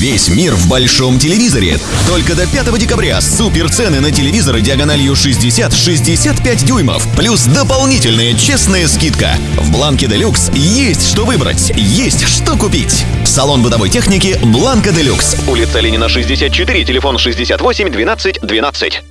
Весь мир в большом телевизоре. Только до 5 декабря супер цены на телевизоры диагональю 60-65 дюймов. Плюс дополнительная честная скидка. В Бланке Делюкс есть что выбрать, есть что купить. Салон бытовой техники Бланка Делюкс. Улица Ленина, 64, телефон 68 12 12.